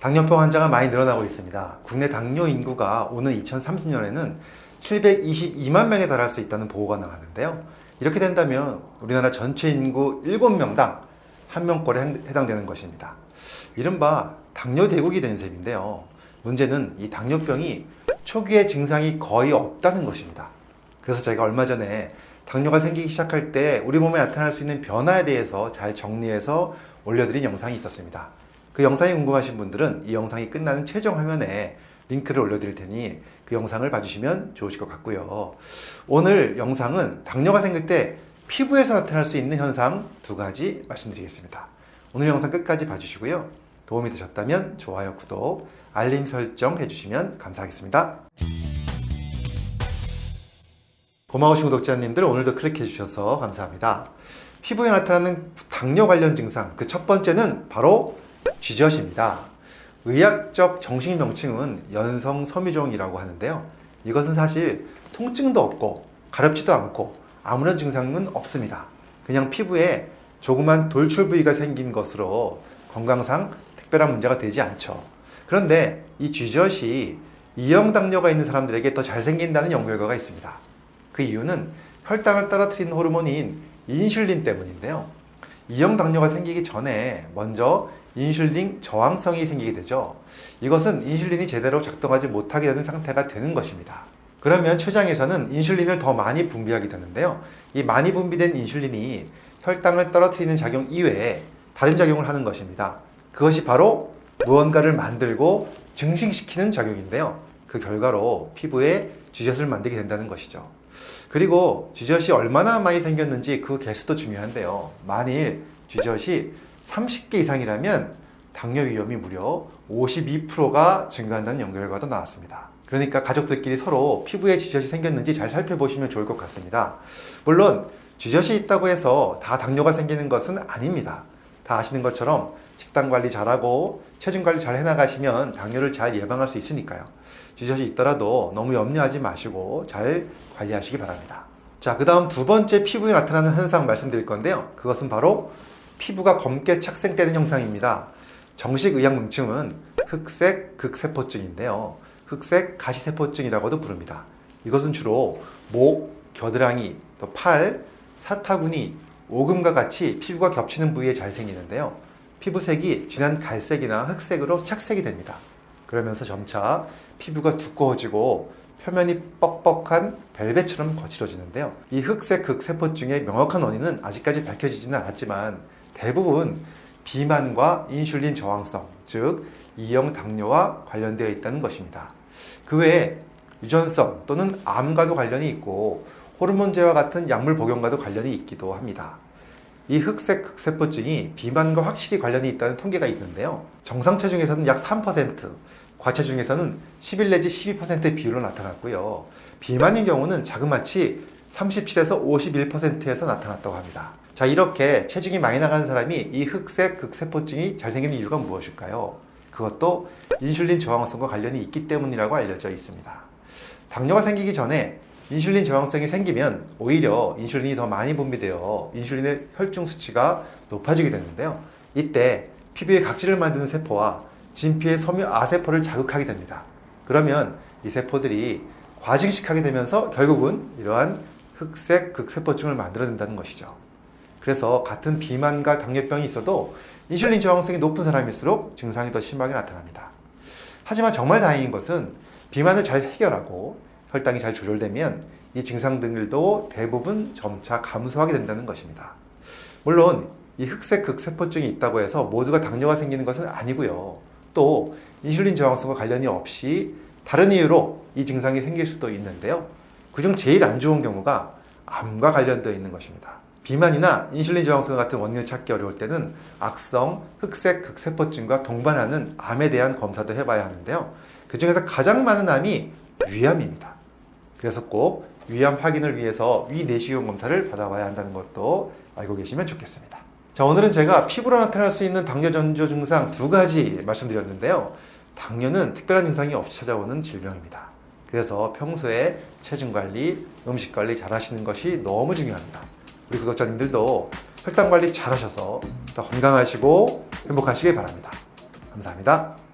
당뇨병 환자가 많이 늘어나고 있습니다. 국내 당뇨 인구가 오는 2030년에는 722만 명에 달할 수 있다는 보고가 나왔는데요. 이렇게 된다면 우리나라 전체 인구 7명당 1명꼴에 해당되는 것입니다. 이른바 당뇨 대국이 된 셈인데요. 문제는 이 당뇨병이 초기에 증상이 거의 없다는 것입니다. 그래서 제가 얼마 전에 당뇨가 생기기 시작할 때 우리 몸에 나타날 수 있는 변화에 대해서 잘 정리해서 올려드린 영상이 있었습니다. 그 영상이 궁금하신 분들은 이 영상이 끝나는 최종 화면에 링크를 올려드릴 테니 그 영상을 봐주시면 좋으실 것 같고요. 오늘 영상은 당뇨가 생길 때 피부에서 나타날 수 있는 현상 두 가지 말씀드리겠습니다. 오늘 영상 끝까지 봐주시고요. 도움이 되셨다면 좋아요, 구독, 알림 설정 해주시면 감사하겠습니다. 고마우신 구독자님들 오늘도 클릭해 주셔서 감사합니다. 피부에 나타나는 당뇨 관련 증상 그 첫 번째는 바로 쥐젖입니다. 의학적 정식 명칭은 연성 섬유종이라고 하는데요. 이것은 사실 통증도 없고 가렵지도 않고 아무런 증상은 없습니다. 그냥 피부에 조그만 돌출 부위가 생긴 것으로 건강상 특별한 문제가 되지 않죠. 그런데 이 쥐젖이 이형 당뇨가 있는 사람들에게 더 잘 생긴다는 연구 결과가 있습니다. 그 이유는 혈당을 떨어뜨리는 호르몬인 인슐린 때문인데요. 이형 당뇨가 생기기 전에 먼저 인슐린 저항성이 생기게 되죠. 이것은 인슐린이 제대로 작동하지 못하게 되는 상태가 되는 것입니다. 그러면 췌장에서는 인슐린을 더 많이 분비하게 되는데요. 이 많이 분비된 인슐린이 혈당을 떨어뜨리는 작용 이외에 다른 작용을 하는 것입니다. 그것이 바로 무언가를 만들고 증식시키는 작용인데요. 그 결과로 피부에 쥐젖을 만들게 된다는 것이죠. 그리고 쥐젖이 얼마나 많이 생겼는지 그 개수도 중요한데요. 만일 쥐젖이 30개 이상이라면 당뇨 위험이 무려 52%가 증가한다는 연구 결과도 나왔습니다. 그러니까 가족들끼리 서로 피부에 쥐젖이 생겼는지 잘 살펴보시면 좋을 것 같습니다. 물론 쥐젖이 있다고 해서 다 당뇨가 생기는 것은 아닙니다. 다 아시는 것처럼 식단 관리 잘하고 체중 관리 잘 해나가시면 당뇨를 잘 예방할 수 있으니까요. 쥐젖이 있더라도 너무 염려하지 마시고 잘 관리하시기 바랍니다. 자, 그 다음 두 번째 피부에 나타나는 현상 말씀드릴 건데요. 그것은 바로 피부가 검게 착색되는 현상입니다. 정식 의학 명칭은 흑색 극세포증인데요. 흑색 가시세포증이라고도 부릅니다. 이것은 주로 목, 겨드랑이, 또 팔, 사타구니, 오금과 같이 피부가 겹치는 부위에 잘 생기는데요. 피부색이 진한 갈색이나 흑색으로 착색이 됩니다. 그러면서 점차 피부가 두꺼워지고 표면이 뻑뻑한 벨벳처럼 거칠어지는데요. 이 흑색 극세포증의 명확한 원인은 아직까지 밝혀지지는 않았지만 대부분 비만과 인슐린 저항성, 즉 이형 당뇨와 관련되어 있다는 것입니다. 그 외에 유전성 또는 암과도 관련이 있고 호르몬제와 같은 약물 복용과도 관련이 있기도 합니다. 이 흑색 극세포증이 비만과 확실히 관련이 있다는 통계가 있는데요. 정상 체중에서는 약 3%, 과체중에서는 11 내지 12%의 비율로 나타났고요. 비만인 경우는 자그마치 37에서 51%에서 나타났다고 합니다. 자, 이렇게 체중이 많이 나가는 사람이 이 흑색 극세포증이 잘 생기는 이유가 무엇일까요? 그것도 인슐린 저항성과 관련이 있기 때문이라고 알려져 있습니다. 당뇨가 생기기 전에 인슐린 저항성이 생기면 오히려 인슐린이 더 많이 분비되어 인슐린의 혈중 수치가 높아지게 되는데요. 이때 피부에 각질을 만드는 세포와 진피의 섬유 아세포를 자극하게 됩니다. 그러면 이 세포들이 과증식하게 되면서 결국은 이러한 흑색 극세포증을 만들어낸다는 것이죠. 그래서 같은 비만과 당뇨병이 있어도 인슐린 저항성이 높은 사람일수록 증상이 더 심하게 나타납니다. 하지만 정말 다행인 것은 비만을 잘 해결하고 혈당이 잘 조절되면 이 증상들도 대부분 점차 감소하게 된다는 것입니다. 물론 이 흑색 극세포증이 있다고 해서 모두가 당뇨가 생기는 것은 아니고요. 또 인슐린 저항성과 관련이 없이 다른 이유로 이 증상이 생길 수도 있는데요. 그중 제일 안 좋은 경우가 암과 관련되어 있는 것입니다. 비만이나 인슐린 저항성 같은 원인을 찾기 어려울 때는 악성 흑색 극세포증과 동반하는 암에 대한 검사도 해봐야 하는데요. 그 중에서 가장 많은 암이 위암입니다. 그래서 꼭 위암 확인을 위해서 위 내시경 검사를 받아봐야 한다는 것도 알고 계시면 좋겠습니다. 자, 오늘은 제가 피부로 나타날 수 있는 당뇨 전조 증상 두 가지 말씀드렸는데요. 당뇨는 특별한 증상이 없이 찾아오는 질병입니다. 그래서 평소에 체중 관리, 음식 관리 잘 하시는 것이 너무 중요합니다. 우리 구독자님들도 혈당 관리 잘 하셔서 더 건강하시고 행복하시길 바랍니다. 감사합니다.